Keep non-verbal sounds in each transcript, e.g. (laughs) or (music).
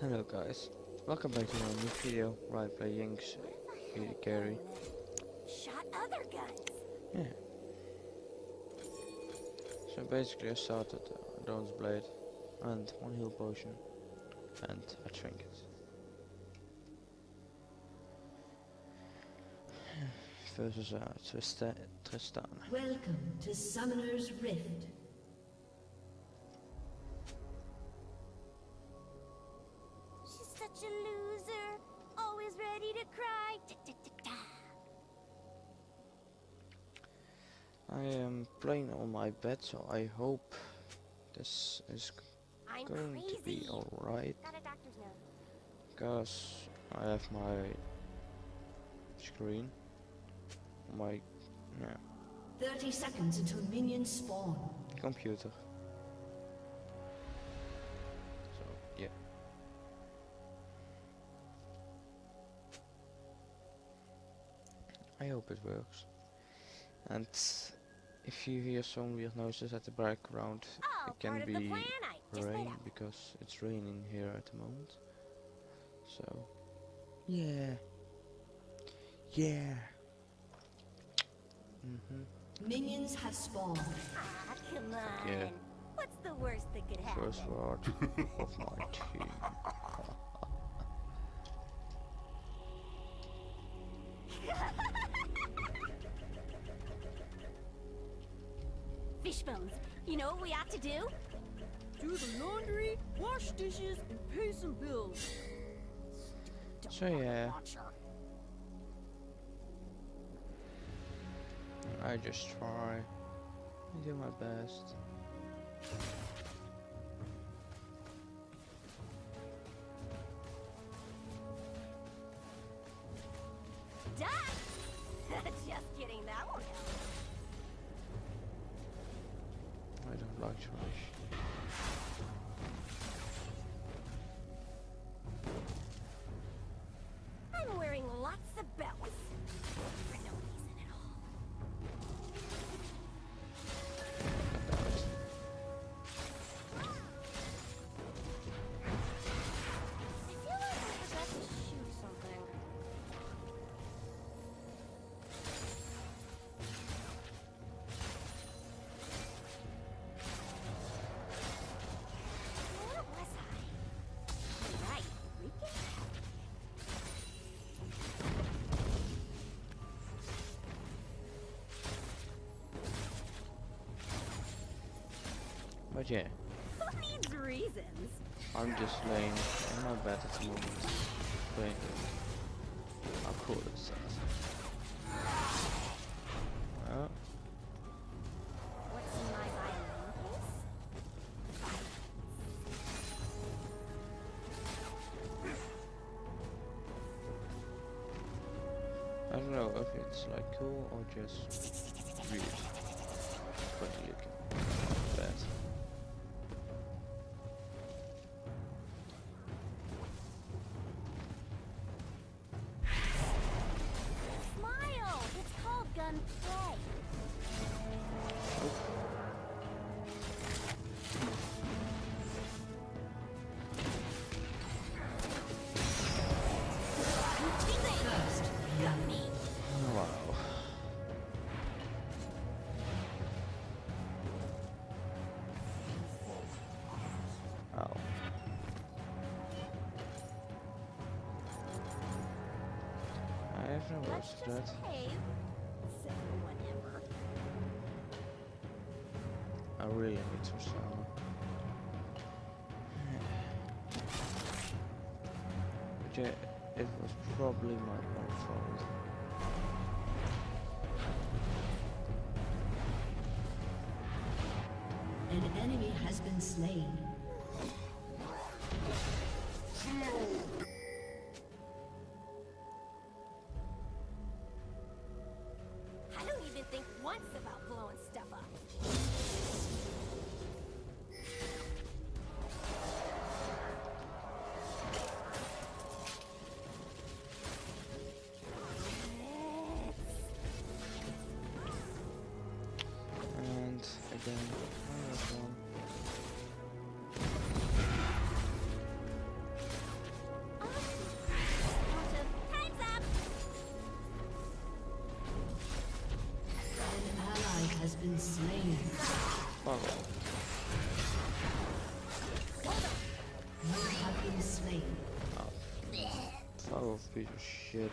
Hello guys, welcome back to my new video where I play Ying's really carry. Shot other guns. Yeah. So basically I started uh, Doran's Blade and one heal potion and a trinket. (sighs) Versus uh, Trista Tristan. Welcome to Summoner's Rift. Playing on my bed so I hope this is I'm going to be alright Got a doctor's note. because I have my screen my yeah, 30 seconds until minions spawn. computer. So yeah. I hope it works. And if you hear some weird noises at the background, Oh, it can be the plan. I just made rain up. because it's raining here at the moment. So yeah. Yeah. Mhm. Minions have spawned. Ah, come on. Yeah. What's the worst that could happen? First word of my (laughs) team. What we ought to do? Do the laundry, wash dishes, and pay some bills. So yeah, I just try. I do my best. I But yeah, Who needs reasons? I'm just laying in my bed at the moment. Playing how cool is that? What's in my violin case? I don't know if it's like cool or just I have no words Let's for that. just behave. So whatever. I really need to sound. But yeah, it was probably my own fault. an enemy has been slain. Think once about blowing stuff up. And again, piece of shit.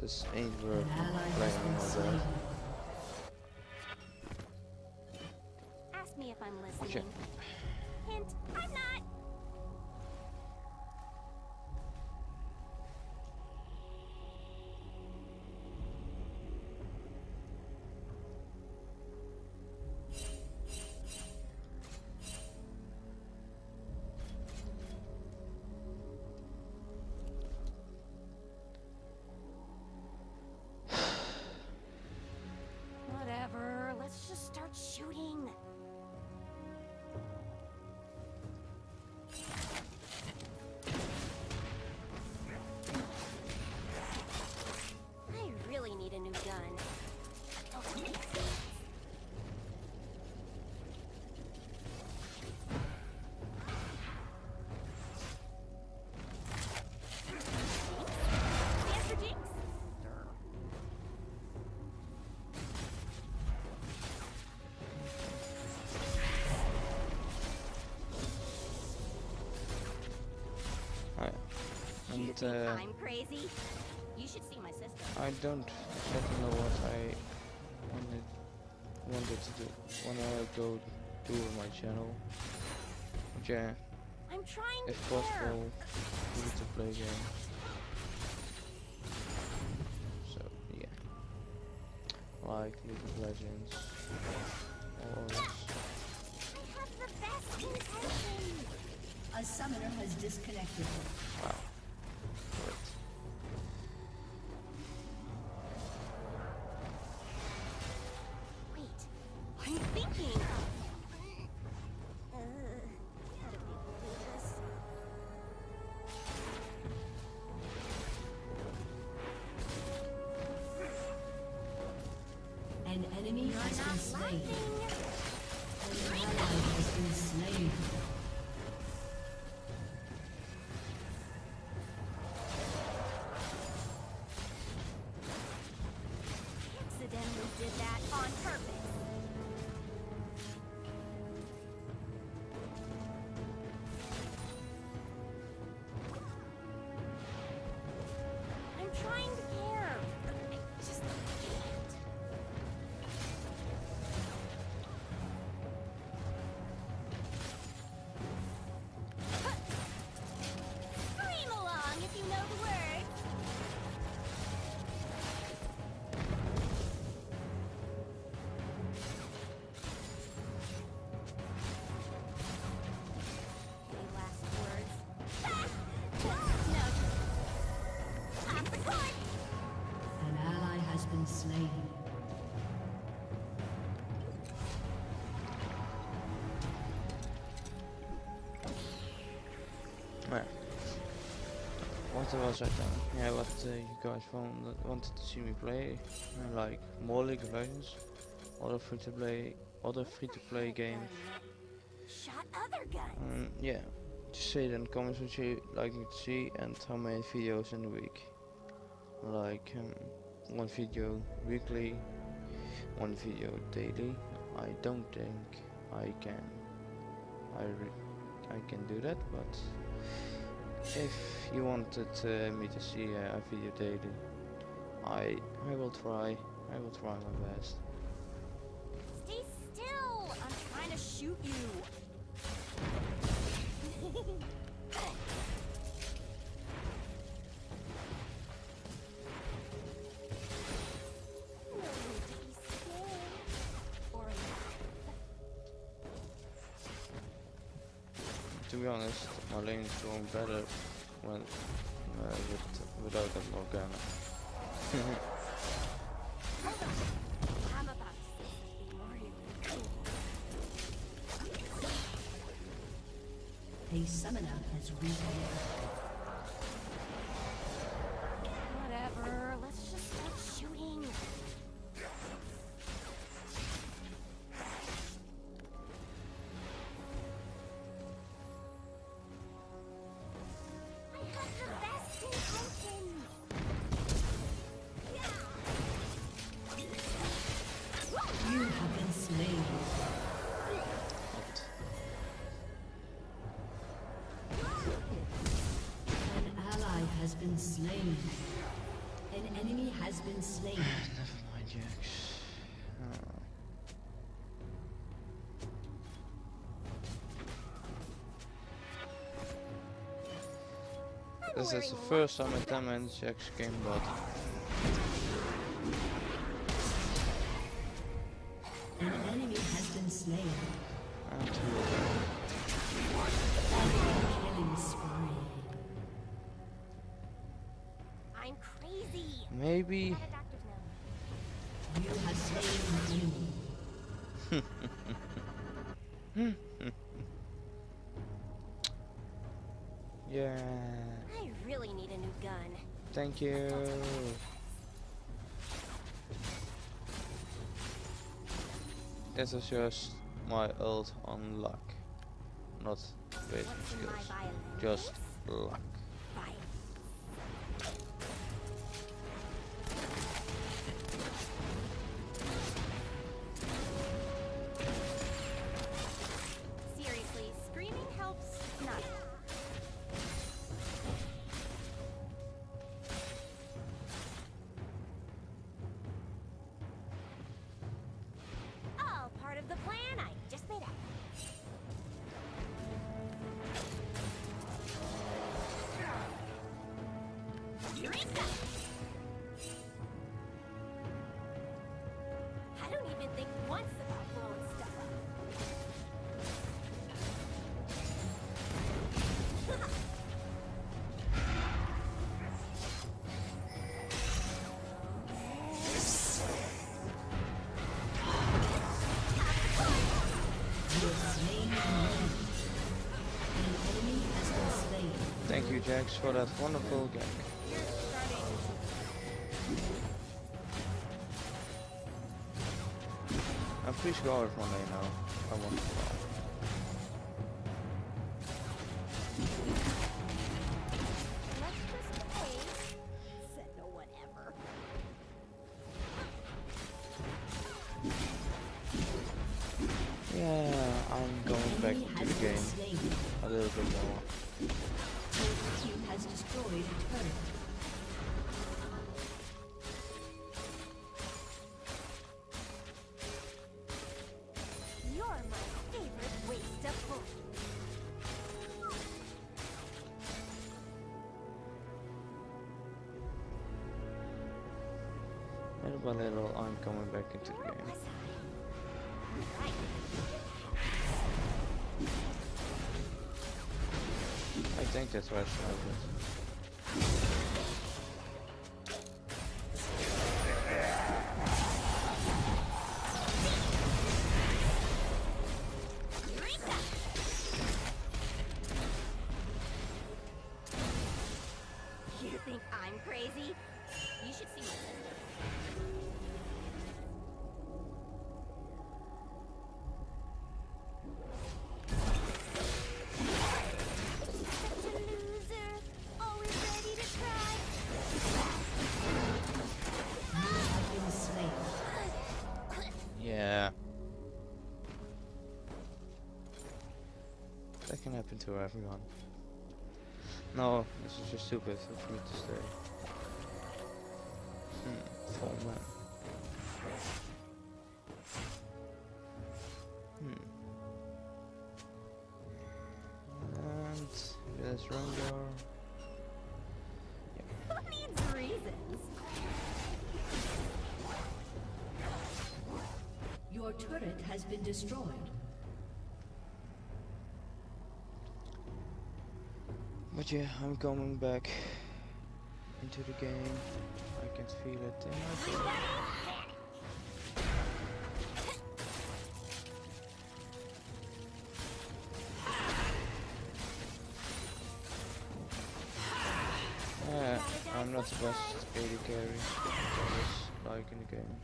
This ain't worth An ally You uh, I'm crazy? You should see my sister. I don't exactly know what I wanted wanted to do when I go do with my channel. But yeah, I'm trying to if care. possible, we need to play a game. So yeah, like League of Legends or I have the best intentions. A summoner has disconnected. Slain. Yeah. What was I done? Yeah, what uh, you guys found, wanted to see me play, uh, like more League of Legends, other free to play, other free to play games. Shot other guns. Um, yeah, just say it in the comments what you like me to see and how many videos in a week. Like um, one video weekly, one video daily. I don't think I can. I I can do that, but if you wanted uh, me to see uh, a video daily, I I will try. I will try my best. Stay still! I'm trying to shoot you. Honest, my lane going better when uh, with without that (laughs) Morgana. A summoner has reappeared. This is the first time lots in of 10 dress. Jack's game bot. An enemy has been slain. And two of them. I'm crazy. Maybe. Got a doctor's. (laughs) You have slain an enemy. Thank you. This is just my ult on luck. Not waiting What's in my skills. Just luck. Jax, for that wonderful starting. I'm pretty sure of Monday now. I want by little, I'm coming back into the game. I? Think that's where I started. You think I'm crazy? You should see my sister. Yeah. That can happen to everyone. No, this is just stupid for me to stay. But yeah, I'm coming back into the game. I can feel it in my blood. Yeah, I'm not the best AD carry. Like in the game.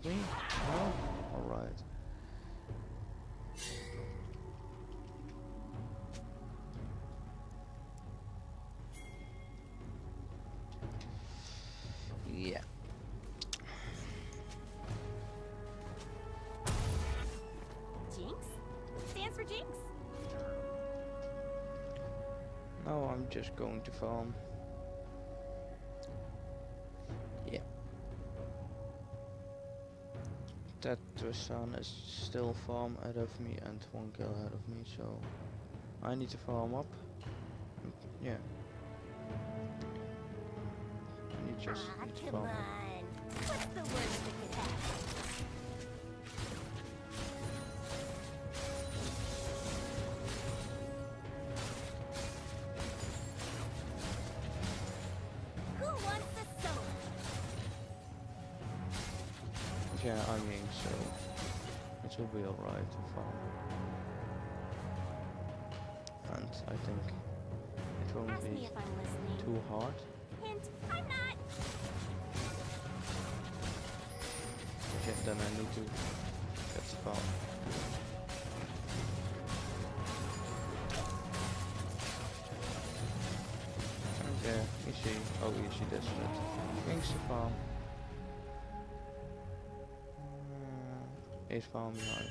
Help me? No? Alright. Yeah. Jinx? Stands for Jinx. No, I'm just going to farm. That Tristan is still farm ahead of me and one kill ahead of me, so I need to farm up. Yeah. Need just need to farm up. It will be alright to farm. And I think it won't Ask be if I'm listening. too hard. Hint, I'm not. Okay, then I need to get the farm. And there, see, oh see this it. Thanks to farm. Is farm behind.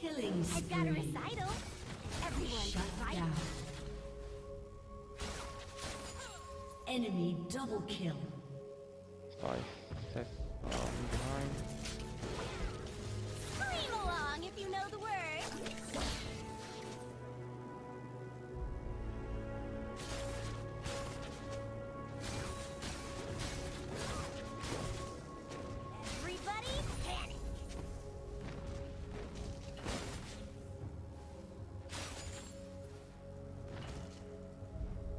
Killing I've got a spree. recital. Everyone's Shut right. down. Enemy double kill.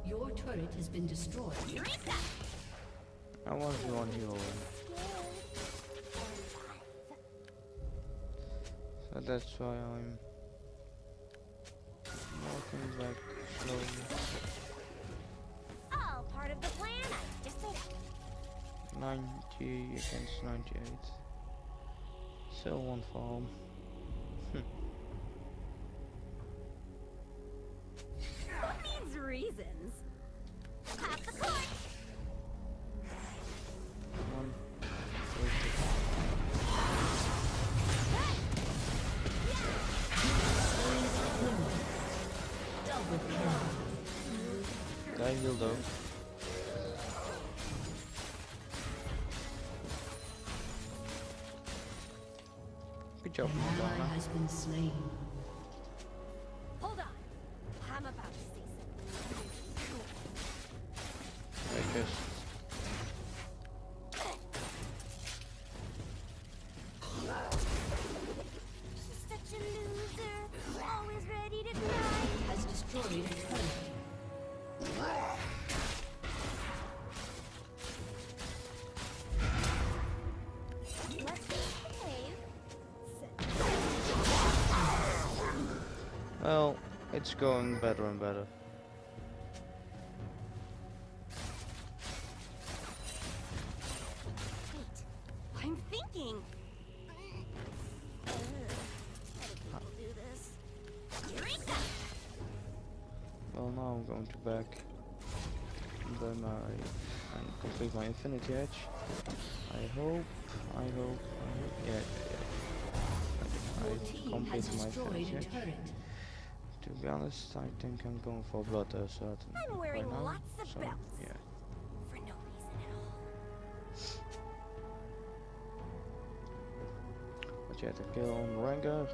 Your turret has been destroyed. Eureka! I want the one healing. So that's why I'm walking back slowly. All part of the plan I just made up. 90 against 98. Still one farm. Reasons? Pop the cork! One. wait, Double kill. Guy healed though. Good job, An it's going better and better. Wait, I'm thinking. Ugh, How do people do this? Eureka! Well, now I'm going to back by my and complete my infinity edge. I hope, I hope, I hope, yeah, yeah, I completed my infinity edge. Be honest, I think I'm going for blood uh, certain. I'm wearing right now, lots of so, belts. Yeah. For no reason at all. But you had to kill on Ranger.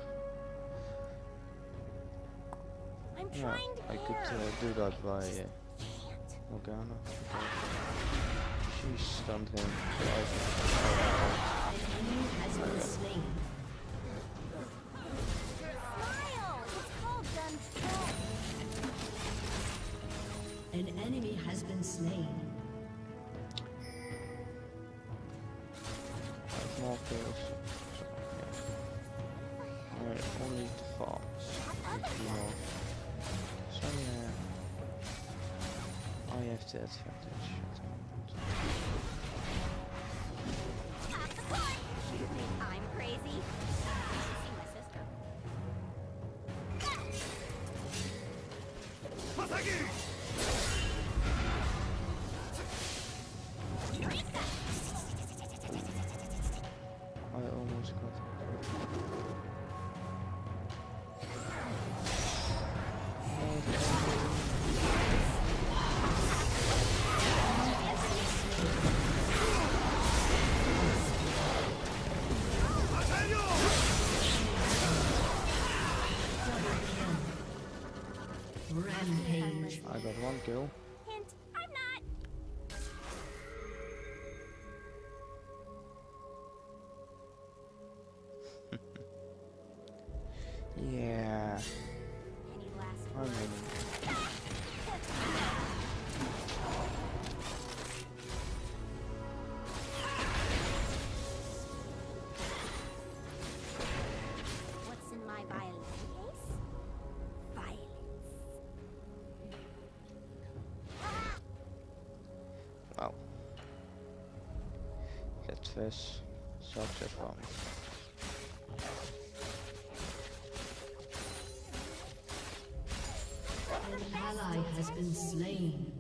I'm Yeah, trying to I could uh, do that by uh, Morgana. She stunned him. Has been slain. I have more kills. So, yeah. I only need to farm. Need to do more. So yeah. I have the advantage at the moment. Pop the cork! You think I'm crazy? See go. Hint, I'm not. (laughs) Yeah. Such a fun. An ally has been slain.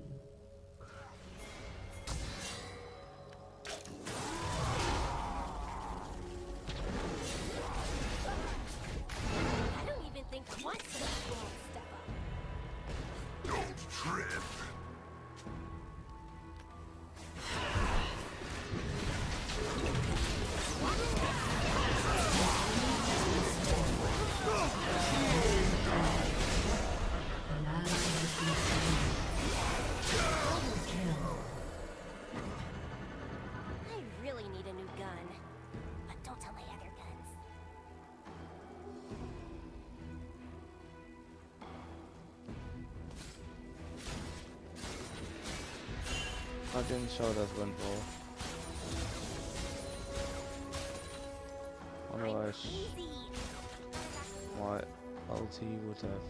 I didn't saw that one ball. Otherwise, my LT would have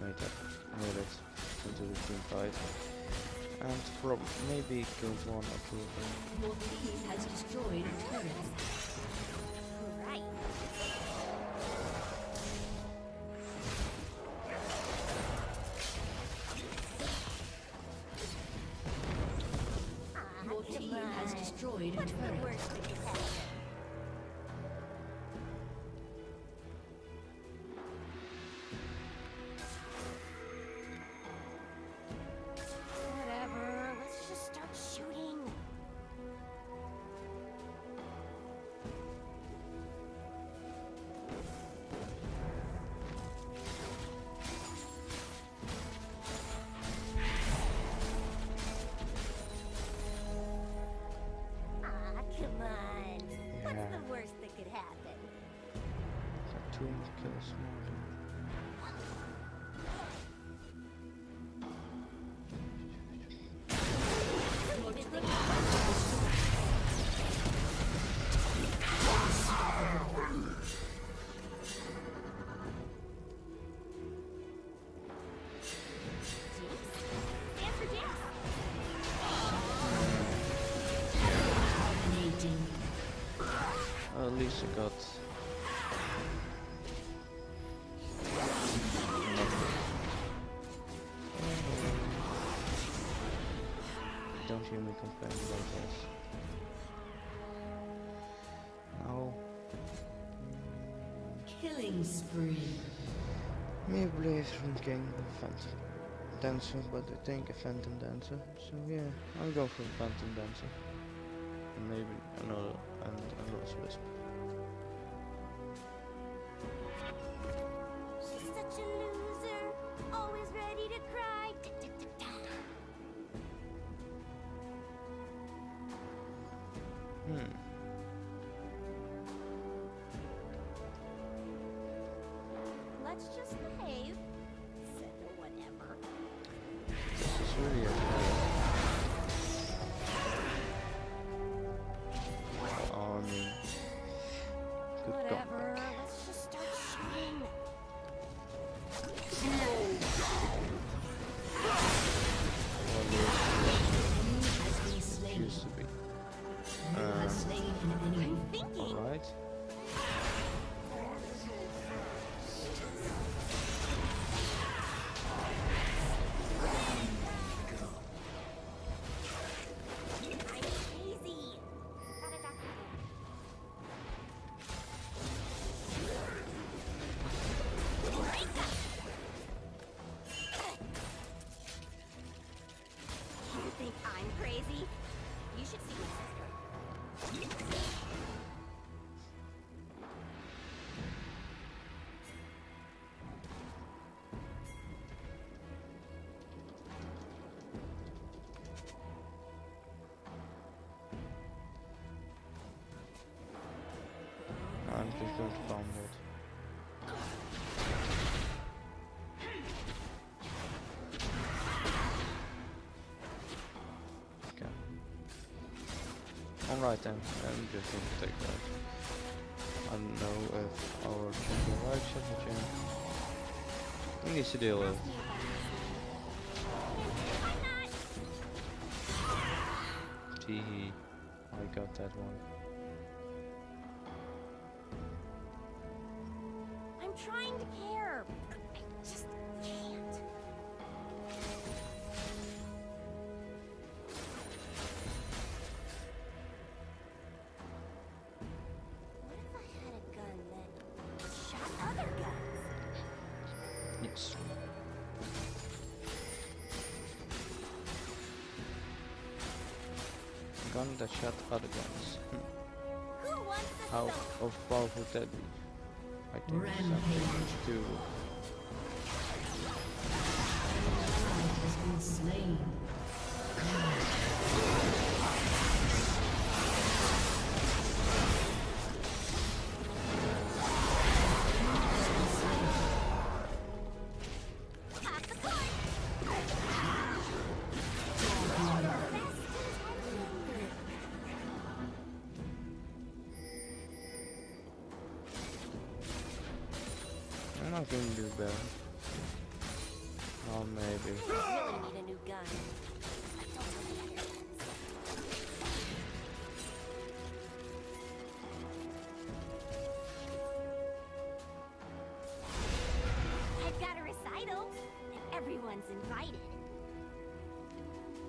made it, made it into the team fight. And prob maybe killed one or two of them. Your team has destroyed a kills Don't hear me complain about this. Now, Killing spree. me believe from King Phantom Dancer, but I think a Phantom Dancer. So yeah, I'll go for Phantom Dancer. And maybe another and a Last Whisper. Farm wood. Okay. Alright then, I'm just going to take that. I don't know if our yeah. He needs to deal with. Tee I got that one. Other guns. Hmm. Who How of powerful would that be? I think something Rampage. to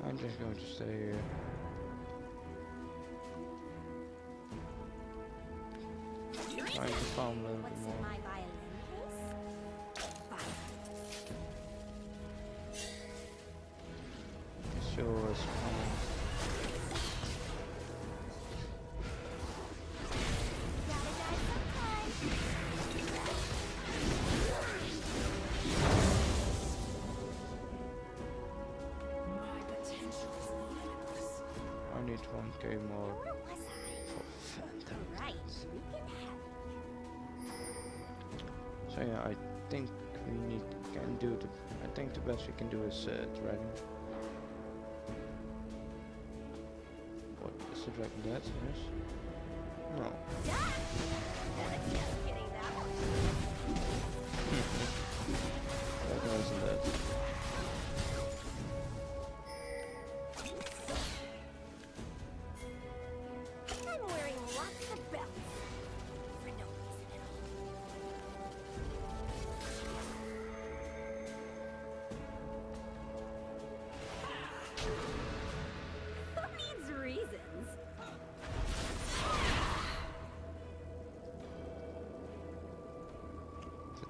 I'm just going to stay here. Trying to farm Die sometime. I need 1k more was So yeah, I think we need can do the. I think the best we can do is uh, dragon. Dragon dead? Yes.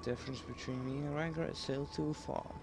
Difference between me and Ranger is still too far.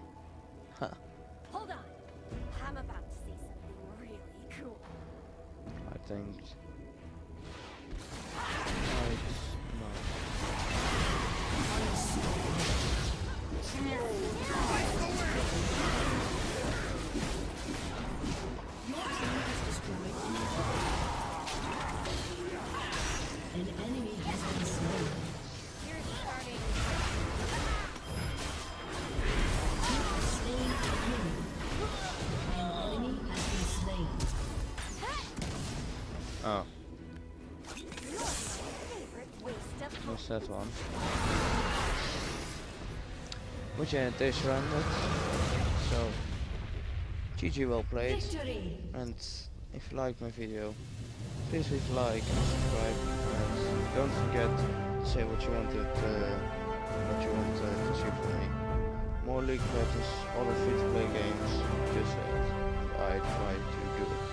That one? Which yeah, this rounded. So, GG well played. Victory! And if you like my video, please leave a like and subscribe. And don't forget to say what you wanted, uh, what you want uh, to see from me. More League Legends, other free-to-play games. Just say it. I try to do it,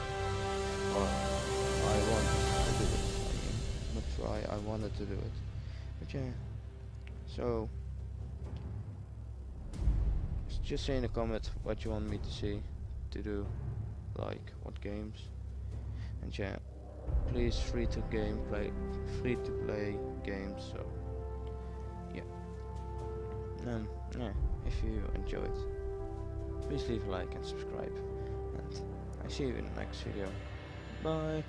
or I want to do it. I mean, not try. I wanted to do it. Yeah. So. Just say in the comment what you want me to see, to do like what games and yeah please free to game play free to play games so yeah um yeah if you enjoyed please leave a like and subscribe and I see you in the next video bye